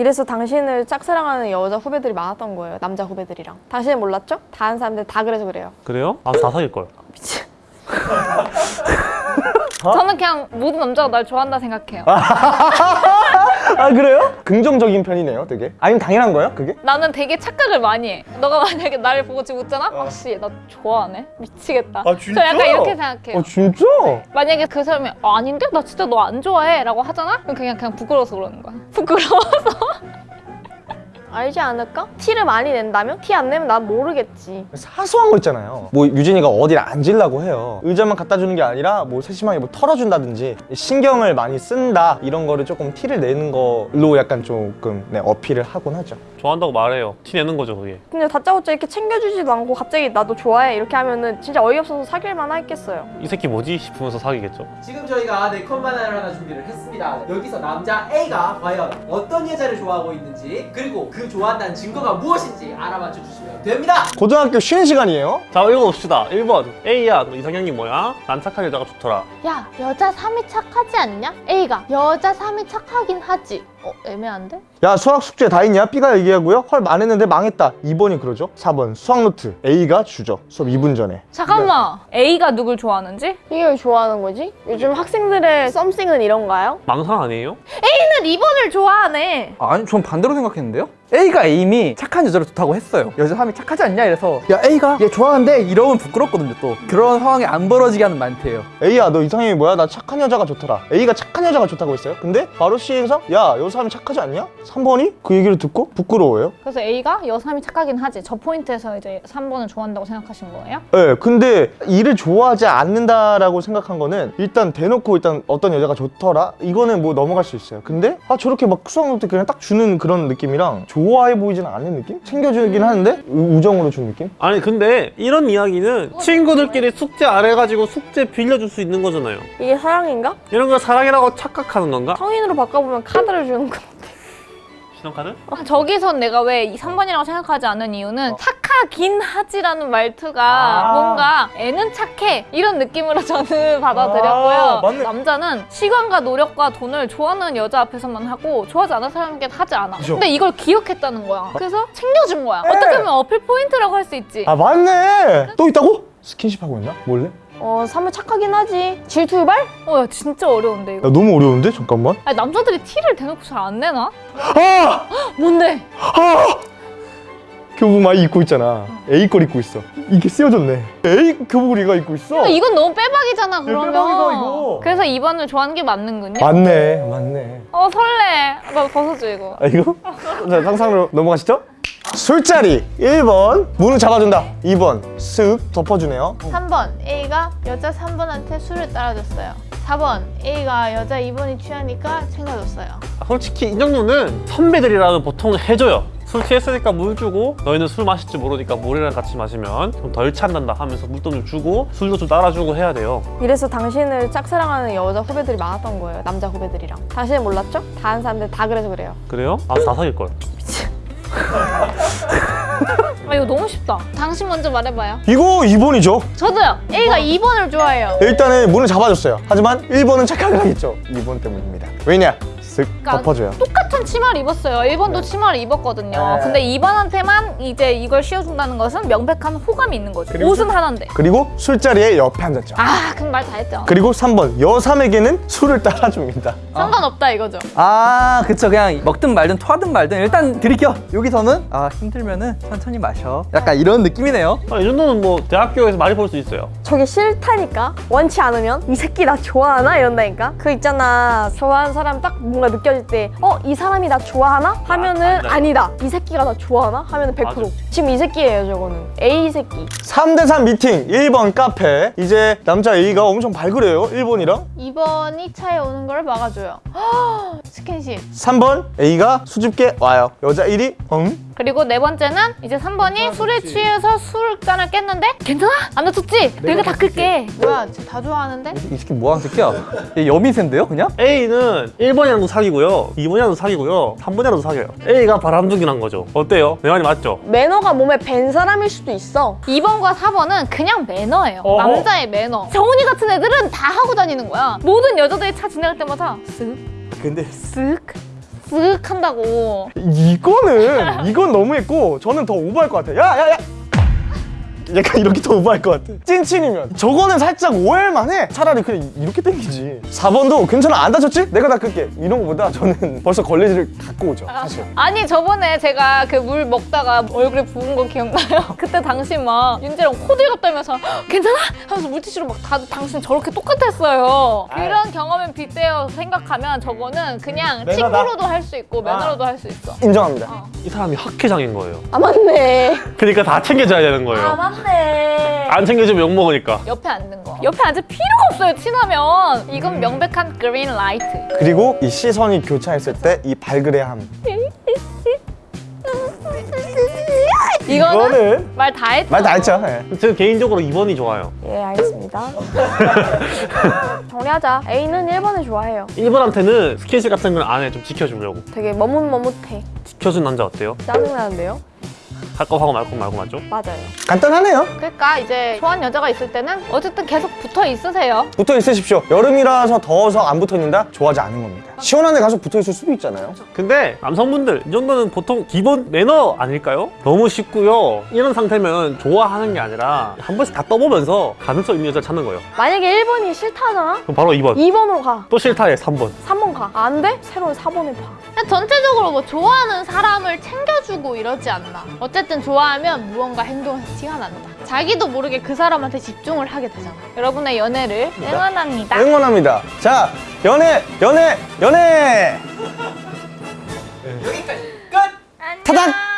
이래서 당신을 짝사랑하는 여자 후배들이 많았던 거예요. 남자 후배들이랑. 당신은 몰랐죠? 다 아는 사람들 다 그래서 그래요. 그래요? 아다 사귈걸 미친. 저는 그냥 모든 남자가 날 좋아한다 생각해요. 아 그래요? 긍정적인 편이네요 되게 아니면 당연한 거예요 그게? 나는 되게 착각을 많이 해. 너가 만약에 나를 보고 지금 웃잖아? 혹시 나 좋아하네? 미치겠다. 아, 진짜? 저 약간 이렇게 생각해요. 어 진짜? 만약에 그 사람이 어, 아닌데? 나 진짜 너 안 좋아해 라고 하잖아? 그럼 그냥 그냥 부끄러워서 그러는 거야. 부끄러워서. 알지 않을까? 티를 많이 낸다면? 티 안 내면 난 모르겠지. 사소한 거 있잖아요 뭐 유진이가 어디를 앉으려고 해요 의자만 갖다 주는 게 아니라 뭐 세심하게 뭐 털어준다든지 신경을 많이 쓴다 이런 거를 조금 티를 내는 걸로 약간 조금 네, 어필을 하곤 하죠 좋아한다고 말해요 티 내는 거죠 그게 근데 다짜고짜 이렇게 챙겨주지도 않고 갑자기 나도 좋아해 이렇게 하면은 진짜 어이없어서 사귈만 하겠어요. 이 새끼 뭐지 싶으면서 사귀겠죠 지금 저희가 네컷 만화를 하나 준비를 했습니다. 여기서 남자 A가 과연 어떤 여자를 좋아하고 있는지 그리고 그 좋아한다는 증거가 무엇인지 알아맞혀 주시면 됩니다. 고등학교 쉬는 시간이에요 자 읽어봅시다 1번 A야 너 이상형이 뭐야? 난 착한 여자가 좋더라 야, 여자 3이 착하지 않냐? A가 여자 3이 착하긴 하지. 어, 애매한데? 야 수학 숙제 다 했냐? B가 얘기하고요 헐 안 했는데 망했다 2번이 그러죠 4번 수학 노트 A가 주죠 수업 2분 전에 잠깐만. A가 누굴 좋아하는지? 이게 왜 좋아하는 거지? 요즘 학생들의 썸씽은 이런가요? 망상 아니에요? A는 2번을 좋아하네. 아니 전 반대로 생각했는데요? A가 이미 착한 여자를 좋다고 했어요 여자 사람이 착하지 않냐 이래서 야 A가 얘 좋아하는데 이러면 부끄럽거든요 또 그런 상황이 안 벌어지게 하는 멘트예요 A야 너 이상형이 뭐야? 나 착한 여자가 좋더라 A가 착한 여자가 좋다고 했어요 근데 바로 C에서 야여 사람이 착하지 않냐? 3번이 그 얘기를 듣고 부끄러워요 그래서 A가 여 3위 착하긴 하지. 저 포인트에서 이제 3번을 좋아한다고 생각하신 거예요? 네, 근데 1을 좋아하지 않는다라고 생각한 거는 일단 대놓고 일단 어떤 여자가 좋더라 이거는 뭐 넘어갈 수 있어요. 근데 아 저렇게 막 수학 노트 그냥 딱 주는 그런 느낌이랑 좋아해 보이지는 않는 느낌? 챙겨주긴 하는데 우- 우정으로 준 느낌? 아니 근데 이런 이야기는 친구들끼리 숙제 안 해가지고 숙제 빌려줄 수 있는 거잖아요 이게 사랑인가? 이런 걸 사랑이라고 착각하는 건가? 성인으로 바꿔보면 카드를 주는 거. 신용카드? 아, 저기선 내가 왜이 3번이라고 생각하지 않는 이유는 착하긴 하지라는 말투가 뭔가 애는 착해 이런 느낌으로 저는 받아들였고요. 아. 남자는 시간과 노력과 돈을 좋아하는 여자 앞에서만 하고 좋아하지 않는 사람에게 하지 않아. 그죠. 근데 이걸 기억했다는 거야. 그래서 챙겨준 거야. 어떻게 보면 어필 포인트라고 할 수 있지. 아 맞네! 또 있다고? 스킨십 하고 있나? 몰래? 어, 사무 착하긴 하지. 질투 유발? 어, 야 진짜 어려운데 야 이거. 너무 어려운데? 잠깐만 아니, 남자들이 티를 대놓고 잘 안 내나? 아! 뭔데? 아! 교복 많이 입고 있잖아. A 걸 입고 있어. 이게 쓰여졌네. A 교복을 얘가 입고 있어? 이건 너무 빼박이잖아 그러면. 빼박이다, 이거. 그래서 2번을 좋아하는 게 맞는군요. 맞네 맞네. 어 설레. 나 벗어줘 이거. 아 이거? 자 상상으로 넘어가시죠. 술자리. 1번. 문을 잡아준다. 2번. 쓱 덮어주네요. 3번. A가 여자 3번한테 술을 따라줬어요. 4번. A가 여자 2번이 취하니까 챙겨줬어요. 아, 솔직히 이 정도는 선배들이라면 보통 해줘요 술 취했으니까 물 주고 너희는 술 마실 줄 모르니까 물이랑 같이 마시면 좀 덜 찬단다 하면서 물도 좀 주고 술도 좀 따라주고 해야 돼요 이래서 당신을 짝사랑하는 여자 후배들이 많았던 거예요. 남자 후배들이랑. 당신은 몰랐죠? 다 아는 사람들 다 그래서 그래요. 그래요? 아다 사귈걸 아 이거 너무 쉽다. 당신 먼저 말해봐요. 이거 2번이죠 저도요 A가 2번을 좋아해요 일단은 문을 잡아줬어요 하지만 1번은 착하게 하겠죠 2번 때문입니다 왜냐? 쓱 덮어줘요 똑같은 치마를 입었어요. 1번도 치마를 입었거든요. 네. 근데 2번한테만 이제 이걸 씌워준다는 것은 명백한 호감이 있는 거죠. 그리고 옷은 하나인데. 그리고 술자리에 옆에 앉았죠 아 그럼 말 다 했죠. 그리고 3번 여3에게는 술을 따라줍니다 상관없다 이거죠 아 그쵸 그냥 먹든 말든 토하든 말든 일단 드릴게요 여기서는 아 힘들면은 천천히 마셔 약간 이런 느낌이네요 아, 이 정도는 뭐 대학교에서 많이 볼 수 있어요 저게 싫다니까? 원치 않으면? 이 새끼 나 좋아하나? 이런다니까? 그 있잖아. 좋아하는 사람 딱 뭔가 느껴질 때, 어, 이 사람이 나 좋아하나? 하면은 아니다. 아니다. 이 새끼가 나 좋아하나? 하면은 100%. 맞아. 지금 이 새끼예요, 저거는. A 새끼. 3대3 미팅 1번 카페 이제 남자 A가 엄청 발그래요 1번이랑 2번이 차에 오는 걸 막아줘요 스킨십 3번 A가 수줍게 와요 여자 1이 응? 그리고 네 번째는 이제 3번이 술에 취해서 술잔을 깼는데 괜찮아? 안 다쳤지? 내가 닦을게. 뭐야 쟤다 좋아하는데? 이 새끼 뭐하는 새끼야 얘 여미새인데요 그냥? A는 1번이랑도 사귀고요 2번이랑도 사귀고요 3번이랑도 사귀어요 A가 바람둥이란 거죠 어때요? 내 말이 맞죠? 매너가 몸에 밴 사람일 수도 있어. 2번과 4번은 그냥 매너예요. 어허. 남자의 매너. 정훈이 같은 애들은 다 하고 다니는 거야. 모든 여자들이 차 지나갈 때마다 쓱, 근데 쓱, 쓱 한다고. 이거는 이건 너무했고 저는 더 오버할 것 같아요. 야야야. 약간 이렇게 더 오버할 것 같아. 찐친이면 저거는 살짝 오해할만해. 차라리 그냥 이렇게 땡기지. 4번도 괜찮아 안 다쳤지? 내가 닦을게. 이런 거보다 저는 벌써 걸레질을 갖고 오죠. 사실. 아니 저번에 제가 그 물 먹다가 얼굴에 부은 거 기억나요? 그때 당신 막 윤재랑 코들갑 떨면서 괜찮아? 하면서 물티슈로 막 다들 당신 저렇게 똑같았어요. 그런 경험에 빗대어 생각하면 저거는 그냥 매너다. 친구로도 할 수 있고 매너로도 할수 있어. 인정합니다. 이 사람이 학회장인 거예요. 아 맞네. 그러니까 다 챙겨줘야 되는 거예요. 맞 네. 안 챙겨주면 욕 먹으니까. 옆에 앉는 거. 옆에 앉을 필요가 없어요 친하면. 이건 명백한 그린 라이트. 그리고 이 시선이 교차했을 때 이 발그레함. 이거는 이거는 말다 했죠. 말 다 했죠. 예. 저는 개인적으로 2번이 좋아요. 예 알겠습니다. 정리하자. A는 1번을 좋아해요. 1번한테는 스킨십 같은 걸안 해. 좀 지켜주려고. 되게 머뭇머뭇해. 지켜준 남자 어때요? 짜증나는데요? 할거 하고 말거 말고 맞죠? 맞아요. 간단하네요. 그러니까 이제 좋아하는 여자가 있을 때는 어쨌든 계속 붙어 있으세요. 붙어 있으십시오. 여름이라서 더워서 안 붙어 있는다? 좋아하지 않은 겁니다. 시원한 데 가서 붙어 있을 수도 있잖아요. 근데 남성분들 이 정도는 보통 기본 매너 아닐까요? 너무 쉽고요. 이런 상태면 좋아하는 게 아니라 한 번씩 다 떠보면서 가능성 있는 여자 찾는 거예요. 만약에 1번이 싫다잖아? 그럼 바로 2번. 2번으로 가. 또 싫다 해 3번. 3번 가. 안 돼? 새로운 4번을 봐. 전체적으로 뭐 좋아하는 사람을 챙겨주고 이러지 않나. 어쨌든 좋아하면 무언가 행동에서 티가 난다. 자기도 모르게 그 사람한테 집중을 하게 되잖아. 여러분의 연애를 응원합니다. 응원합니다. 자, 연애, 연애, 연애! 여기까지 끝! 타단!